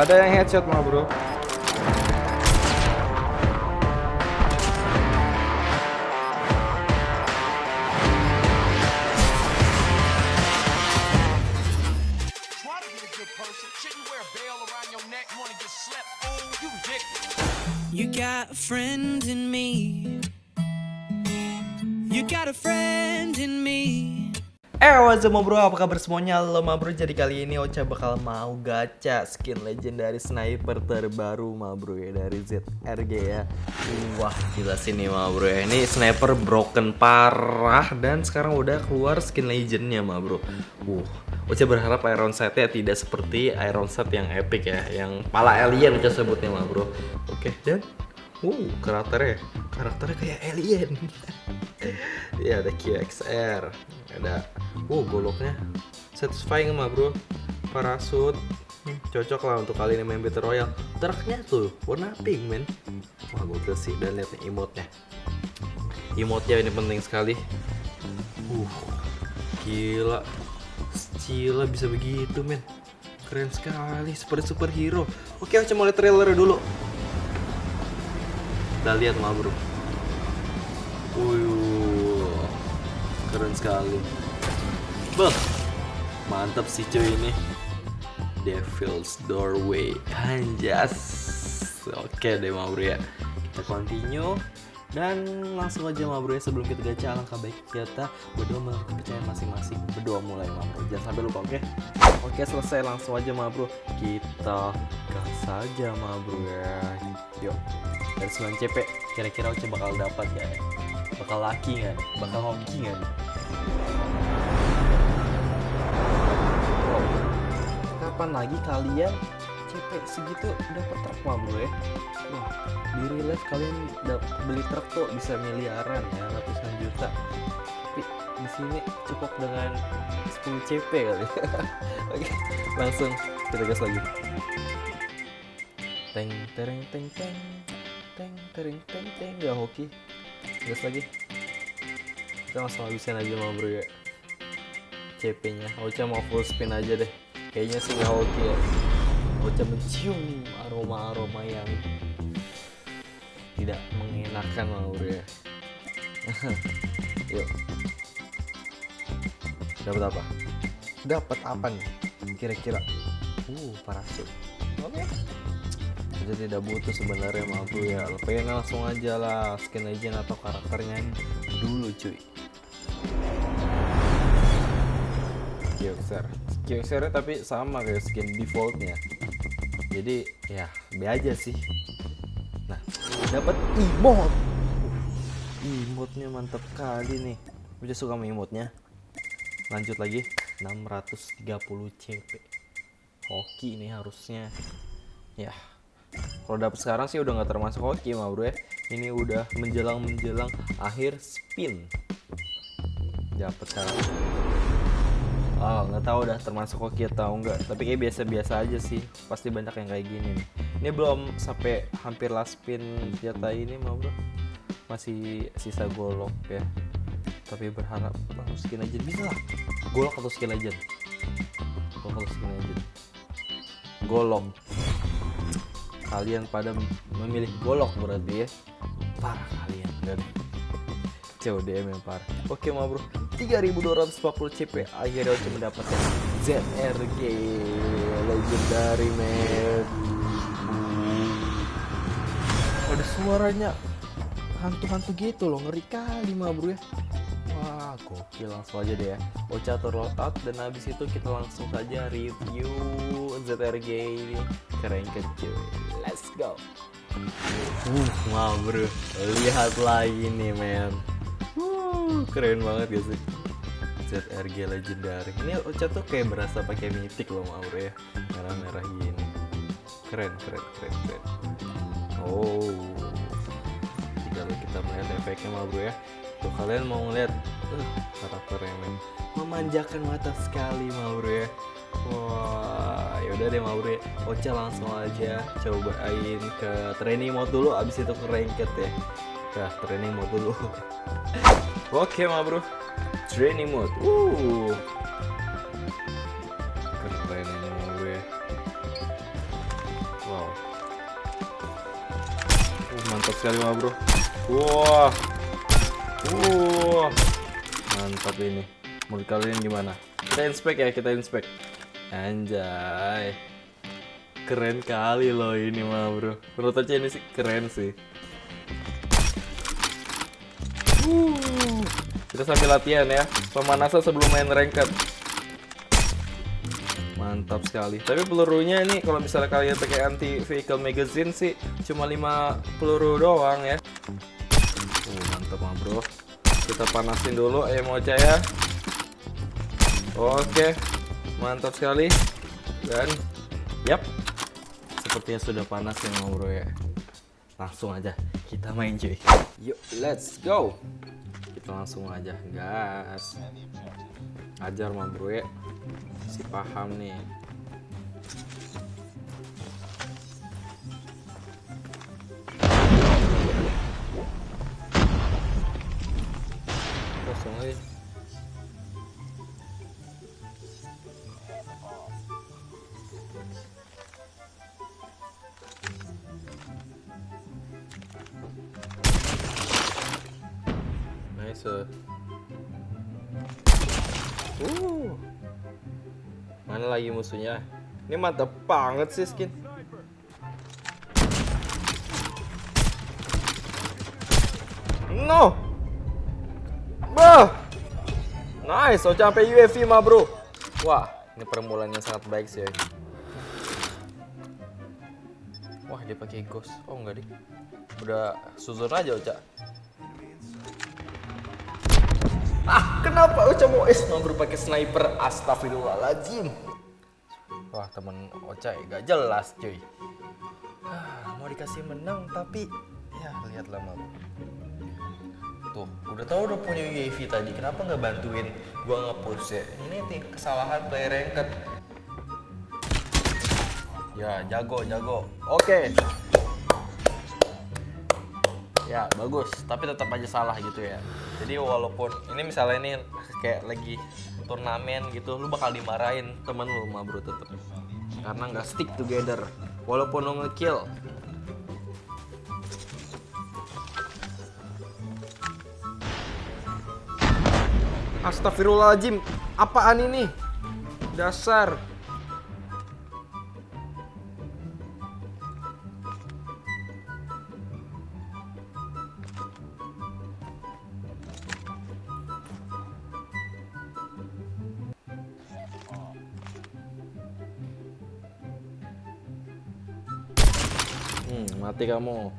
Ada yang headshot mah bro. Eh, what's up bro? Apa kabar semuanya? Ma bro, jadi kali ini Ocha bakal mau gacha skin legendary sniper terbaru ma bro ya dari ZRG ya. Wah gila sih nih ma bro ya. Ini sniper broken parah dan sekarang udah keluar skin legendnya ma bro. Uh, Ocha berharap Iron Sight-nya tidak seperti Iron Sight yang epic ya. Yang pala alien Ocha sebutnya ma bro. Oke, dan Wow, karakternya karakternya kayak alien. ya ada QXR, ada wow goloknya satisfying mah bro. Parasut Hmm, cocok lah untuk kali ini main Battle Royale. Truknya tuh warna pink men. Wah gokil sih dan lihat nih emotnya. Emotnya ini penting sekali. Uh, gila. Gila bisa begitu men. Keren sekali seperti superhero. Oke, aku mulai trailer dulu. Kita lihat mah bro. Wuyuh, keren sekali. Beh, mantap sih cuy ini. Devil's Doorway, anjas. Oke deh mah bro ya. Kita continue dan langsung aja mah bro ya sebelum kita gacha alangkah baik kita berdoa menurut kepercayaan masing-masing berdoa mulai mah bro jangan sampai lupa oke oke selesai langsung aja mah bro kita gas saja mah bro ya yuk dari 9 CP kira-kira Oce bakal dapat ya bakal laki nggak bakal hoki? Wow. Kapan lagi kalian CP segitu dapat truk mah bro ya? Wah di real life kalian beli truk tuh bisa miliaran ya ratusan juta. Tapi di sini cukup dengan 10 CP kali. Oke langsung kita gas lagi. Teng tereng teng teng. Teng tereng teng teng. Gak hoki. Gas lagi kita langsung habisin aja mau bro ya. CP nya Ocha mau full spin aja deh. Kayaknya sih gak hoki ya. Ocha mencium aroma-aroma yang tidak mengenakan mau bro ya. Yuk. Dapat apa? Dapat apa nih? Kira-kira. Uh parasut. Oke kita tidak butuh sebenarnya mah bro ya. Pengen langsung aja lah. Skin legend atau karakternya. Dulu cuy Kyuxer Kyuxer tapi sama kayak skin defaultnya. Jadi ya B aja sih. Nah dapat emote. Emotnya mantap kali nih. Udah suka sama lanjut lagi. 630 CP hoki ini harusnya. Ya kalau dapet sekarang sih udah nggak termasuk hoki mah bro ya. Ini udah menjelang menjelang akhir spin. Dapet sekarang oh nggak tahu udah termasuk hoki atau enggak. Tapi kayak biasa-biasa aja sih. Pasti banyak yang kayak gini nih. Ini belum sampai hampir last spin senjata ini mah bro? Masih sisa golok ya. Tapi berharap atau skin legend bisa lah. Golok atau skin legend golok atau skin legend golok kalian pada memilih golok berarti ya? Parah kalian dan CODM yang parah. Oke mau bro 3240 CP akhirnya Oce mendapatkan ZRG legendary man. Ada suaranya hantu-hantu gitu loh ngeri kali mah bro ya. Wah gokil langsung aja deh ya. Ocha loadout dan habis itu kita langsung saja review ZRG ini. Keren kecil let's go. Uh wah bro lihat lagi nih men keren banget gak sih. ZRG legendary ini Ocha tuh kayak berasa pakai mitik loh mah bro ya. Merah-merah gini. Keren keren keren keren. Oh. Kalau kita melihat efeknya mah bro ya. Tuh kalian mau ngeliat uh, karakternya men memanjakan mata sekali mah bro ya. Wah yaudah deh ya Ocha langsung aja cobain ke training mode dulu abis itu ke ranked ya ya training mode dulu. Oke ma bro. Training mode. Uh keren ini gue. Wow. Mantap sekali ma bro. Wah. Wow. mantap ini. Mau kalian gimana? Kita inspect ya kita inspect. Anjay. Keren kali loh ini ma bro. Menurut aja ini sih keren sih. Kita sambil latihan ya. Pemanasan sebelum main ranked. Mantap sekali. Tapi pelurunya ini kalau misalnya kalian pakai anti vehicle magazine sih cuma 5 peluru doang ya. Uh, mantap mah bro. Kita panasin dulu mocha ya. Oke. Mantap sekali. Dan yap. Sepertinya sudah panas ya bro ya. Langsung aja kita main cuy. Yuk, let's go. Kita langsung aja. Gas. Ajar mah bro ya. Si paham nih. Kosong aja lagi musuhnya? Ini mantap banget sih skin. No. Bah. Nice, so sampai UAV mah, Bro. Wah, ini permulaan yang sangat baik sih. Wah, dia pakai ghost. Oh, enggak deh. Udah suzon aja, Ocha. Ah, kenapa Ocha mau es nomor pakai sniper? Astagfirullahaladzim. Wah, temen Ocha ya gak jelas, cuy. Ah, mau dikasih menang tapi ya lihatlah mau. Tuh, udah tahu udah punya UAV tadi, kenapa nggak bantuin gua nge-push ya? Ini nih kesalahan player ranked. Ya, jago, jago. Oke. Ya, bagus, tapi tetap aja salah gitu ya. Jadi walaupun ini misalnya ini kayak lagi turnamen gitu, lu bakal dimarahin temen lu mah bro tetep. Karena nggak stick together. Walaupun lu nge-kill. Astagfirullahaladzim, apaan ini? Dasar. Hmm, mati kamu.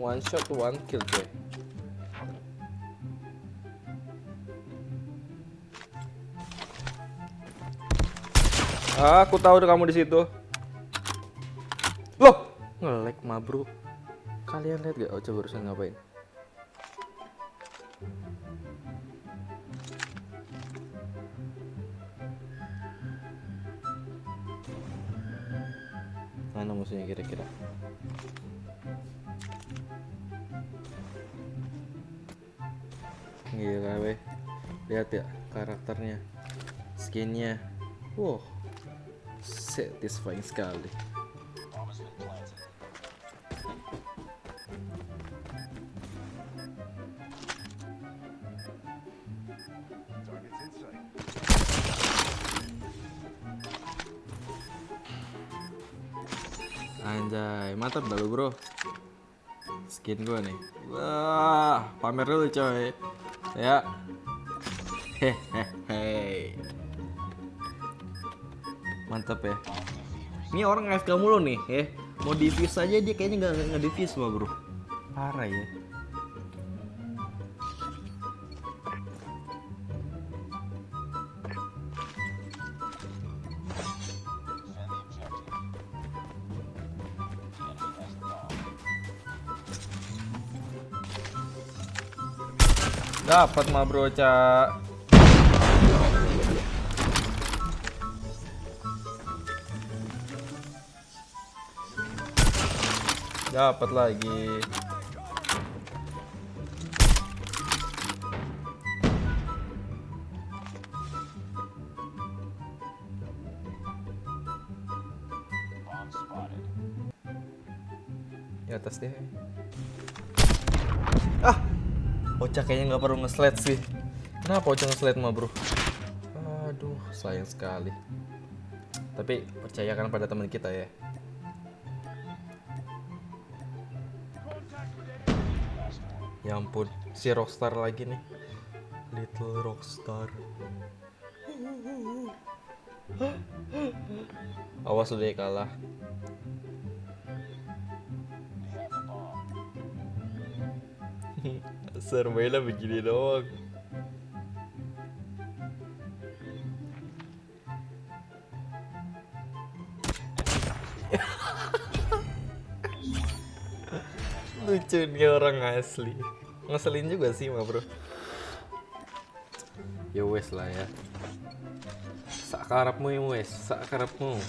One shot, one kill, coy. Ah, aku tahu kamu di situ. Loh, ngelek mabruk. Kalian lihat gak? Oh, coba barusan ngapain? Mana musuhnya kira-kira? Gila weh. Lihat ya karakternya. Skinnya. Wow. Satisfying sekali. Mantap dah lu bro. Skin gua nih. Wah, pamer dulu coy. Ya. Hehehe. Mantap ya. Ini orang AFK mulu nih ya. Mau defuse aja dia kayaknya nggak nge-defuse mah bro. Parah ya Dapat mah bro, Cak. Dapat lagi. Di atas deh. Ah, Ocha kayaknya nggak perlu nge-slide sih. Kenapa Ocha nge-slide mah bro? Aduh, sayang sekali. Tapi percayakan pada teman kita ya. Ya ampun, si Rockstar lagi nih. Little Rockstar. Awas udah kalah. Surveinya begini doang. Lucu nih orang asli. Ngeselin juga sih mah bro. Ya wes lah ya. Sakarapmu ya wes, sakarapmu.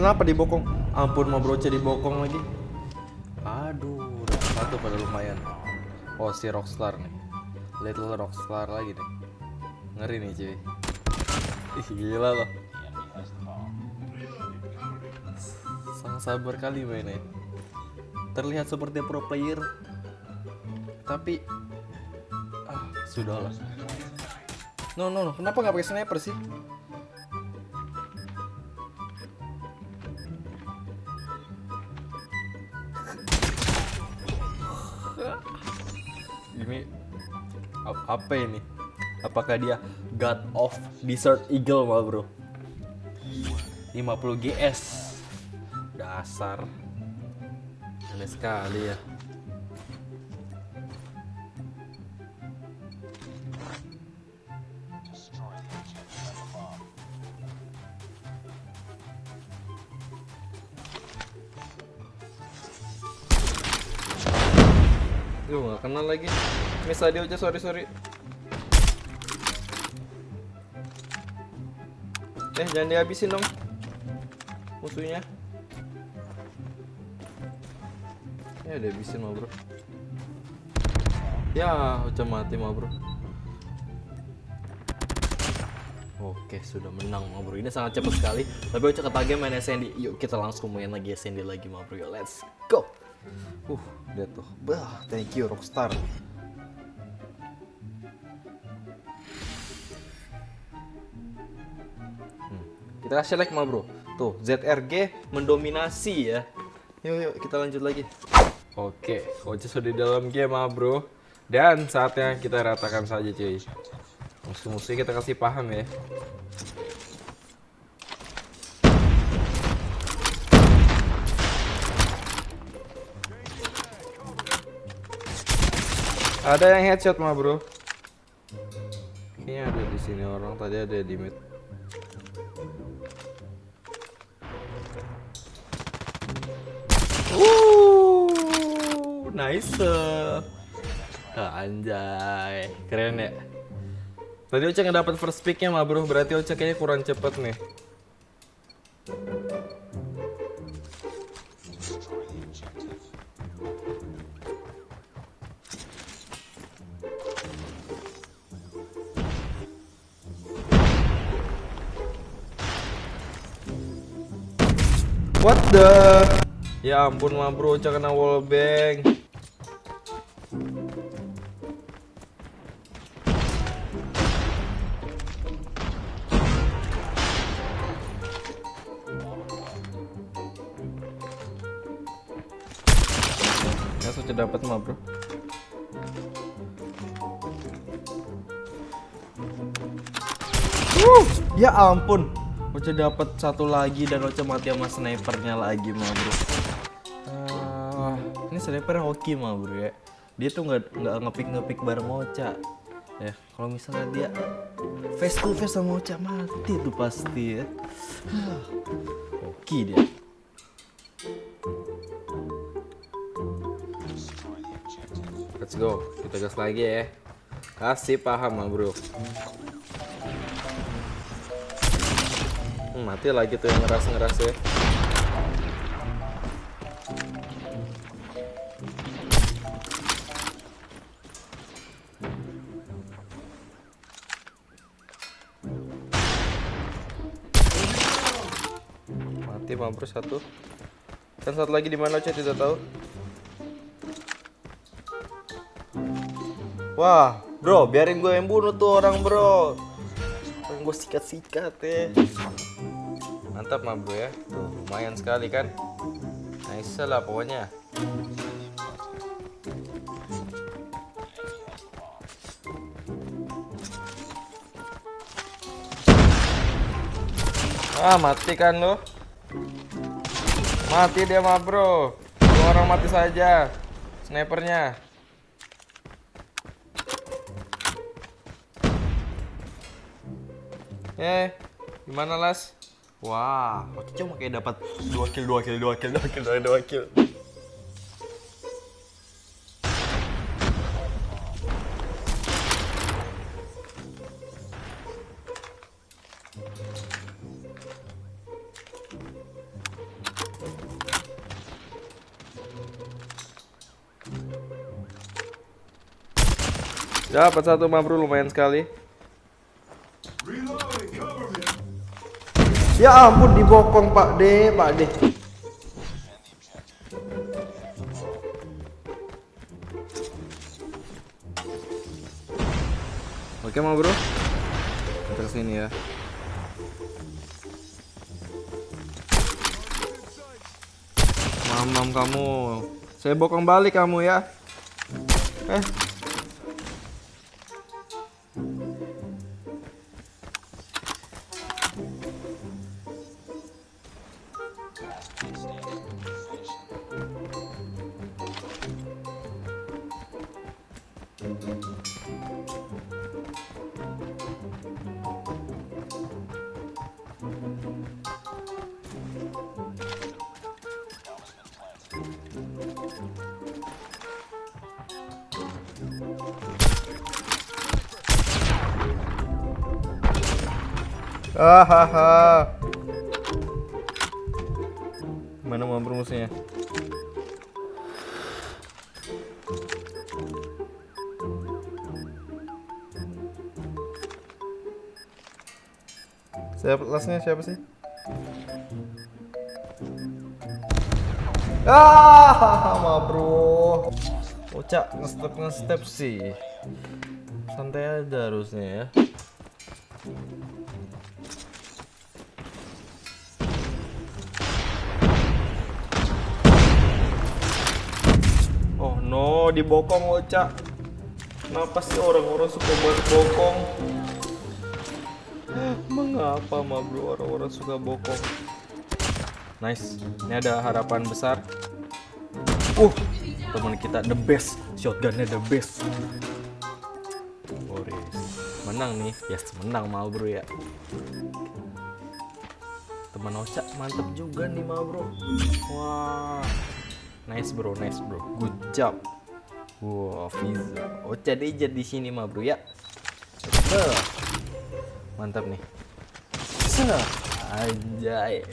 Kenapa dibokong? Ampun mau broce dibokong lagi. Aduh, satu pada lumayan. Oh si Rockstar nih. Little Rockstar lagi nih. Ngeri nih cuy. Ih gila loh. Sangat sabar kali mainnya. Terlihat seperti pro player. Tapi ah sudahlah. No no no, kenapa nggak pakai sniper sih? Apa ini? Apakah dia God of Desert Eagle mah bro? 50 GS Dasar Aneh sekali ya Duh gak kenal lagi. Miss Adio aja sorry sorry. Eh jangan dihabisin dong. Musuhnya. Ya dihabisin mah bro. Ya udah mati mah bro. Oke sudah menang mah bro. Ini sangat cepat sekali. Tapi Ocha ketagih main SND Yuk kita langsung main lagi SND lagi mah bro. Let's go Uh, lihat tuh. Bah, thank you Rockstar. Hmm, Kita kasih like mah bro. Tuh, ZRG mendominasi ya. Yuk, yuk, kita lanjut lagi. Oke, Ocha sudah di dalam game mah bro. Dan saatnya kita ratakan saja cuy. Musuh-musuh kita kasih paham ya. Ada yang headshot mah bro. Kayaknya ada di sini orang tadi ada di mid. Uh, nice. Ah, anjay, keren ya. Tadi Ocha nggak dapat first picknya mah bro, berarti Ocha kayaknya kurang cepet nih. The? Ya ampun mah bro, Ocha kena wallbang. Ya sudah dapat mah bro. Wuh, ya ampun. Ocha dapat satu lagi dan Ocha mati sama snipernya lagi mah bro. Ah, ini sniper hoki mah bro ya. Dia tuh nggak nggak ngepik ngepik bareng Ocha. Ya, kalau misalnya dia face to face sama Ocha mati tuh pasti ya. Hoki dia. Let's go, kita gas lagi ya. Kasih paham mah bro. Hmm, mati lagi tuh yang ngeras-ngeras ya. Mati bro satu. Dan satu lagi di mana saya tidak tahu. Wah, bro, biarin gue yang bunuh tuh orang bro. Gue sikat-sikat ya. Mantap mah bro ya. Tuh, lumayan sekali kan. Nice lah pokoknya. Ah, mati kan lo? Mati dia mah bro. Dua orang mati saja. Snipernya. Eh, gimana Las? Wah, oke cuma kayak dapat 2 kill, 2 kill, 2 kill, 2 kill, 2 kill. Dapat satu mabru lumayan sekali. Ya ampun dibokong Pak D, Pak D. Oke mau bro, kita ke sini ya. Mamam kamu, saya bokong balik kamu ya. Eh, Hahaha. Mana mau musuhnya? Siapa lasnya siapa sih? Ah, ma bro. Ucap nge-step nge-step sih. Santai aja harusnya ya. No, dibokong Oca. Kenapa sih orang-orang suka buat bokong? Mengapa ma bro orang-orang suka bokong? Nice, ini ada harapan besar. Uh, teman kita the best, shotgunnya the best. Boris, menang nih, yes menang mal bro ya. Teman Oca mantep juga nih mal bro. Wah, Nice bro, nice bro. Good job. Wow, Fiza. Ocha Deja di sini mah bro ya. Beuh. Mantap nih. Seh. Anjay.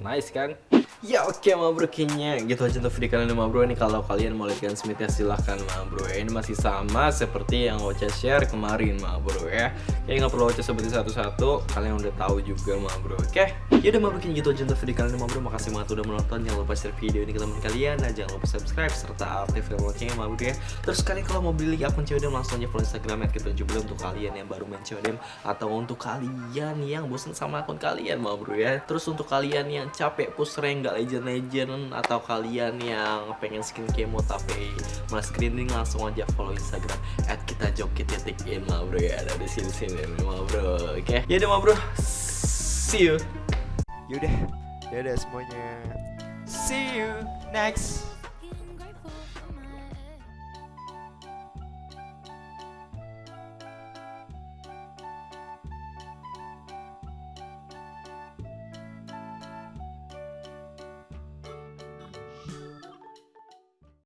Nice kan? Ya oke ma bro kayaknya gitu aja untuk video kalian ini ma bro. Ini kalau kalian mau lihat Smith ya silahkan ma bro. Ya ini masih sama seperti yang Ocha share kemarin ma bro ya. Kayaknya nggak perlu Ocha sebutin satu-satu. Kalian udah tahu juga ma bro oke? Yaudah ma bro kayaknya gitu aja untuk video kalian ini ma bro. Makasih banget udah menonton. Jangan lupa share video ini ke teman kalian. Dan jangan lupa subscribe serta aktifkan loncengnya ma bro ya. Terus kalian kalau mau beli akun CODM langsung aja follow Instagram kita juga untuk kalian yang baru main CODM atau untuk kalian yang bosan sama akun kalian ma bro ya. Terus untuk kalian yang capek push rank nggak legend-legend atau kalian yang pengen skin kemo tapi malah screening langsung aja follow Instagram at kita joki titik ma bro ya. Ada di sini sini ma bro oke? Yaudah ma bro. See you. Yaudah, dadah semuanya. See you next